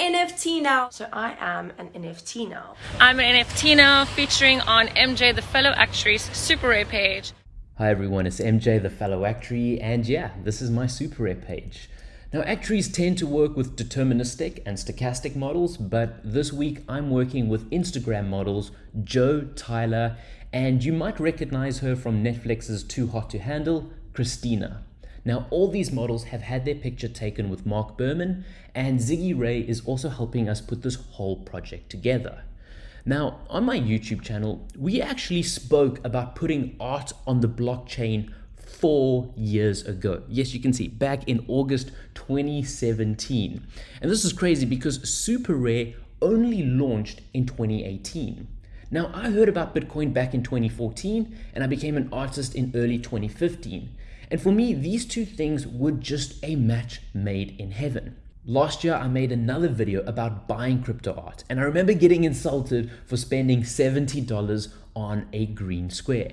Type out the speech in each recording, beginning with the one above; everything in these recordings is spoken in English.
NFT now. So I am an NFT now. I'm an NFT now featuring on MJ the Fellow Actuary's Super Rare page. Hi everyone, it's MJ the Fellow Actuary, and yeah, this is my Super Rare page. Now, actuaries tend to work with deterministic and stochastic models, but this week I'm working with Instagram models Joe, Tyler, and you might recognize her from Netflix's Too Hot to Handle, Christina. Now, all these models have had their picture taken with Mark Berman, and Ziggy Ray is also helping us put this whole project together. Now, on my YouTube channel, we actually spoke about putting art on the blockchain four years ago. Yes, you can see back in August 2017. And this is crazy because Super Rare only launched in 2018. Now, I heard about Bitcoin back in 2014 and I became an artist in early 2015. And for me, these two things were just a match made in heaven. Last year, I made another video about buying crypto art, and I remember getting insulted for spending $70 on a green square.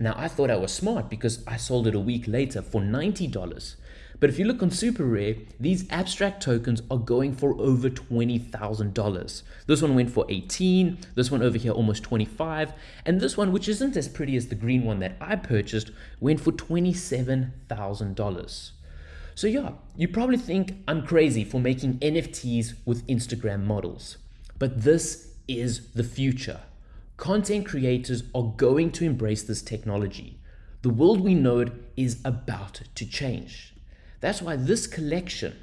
Now, I thought I was smart because I sold it a week later for $90. But if you look on Super Rare, these abstract tokens are going for over $20,000. This one went for 18, this one over here almost 25, and this one, which isn't as pretty as the green one that I purchased, went for $27,000. So yeah, you probably think I'm crazy for making NFTs with Instagram models, but this is the future. Content creators are going to embrace this technology. The world we know it is about to change. That's why this collection,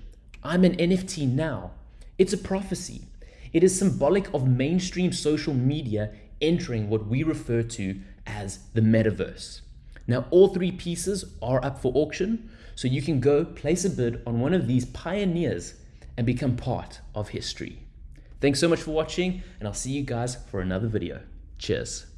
I'm an NFT now, it's a prophecy. It is symbolic of mainstream social media entering what we refer to as the metaverse. Now, all three pieces are up for auction, so you can go place a bid on one of these pioneers and become part of history. Thanks so much for watching, and I'll see you guys for another video. Cheers.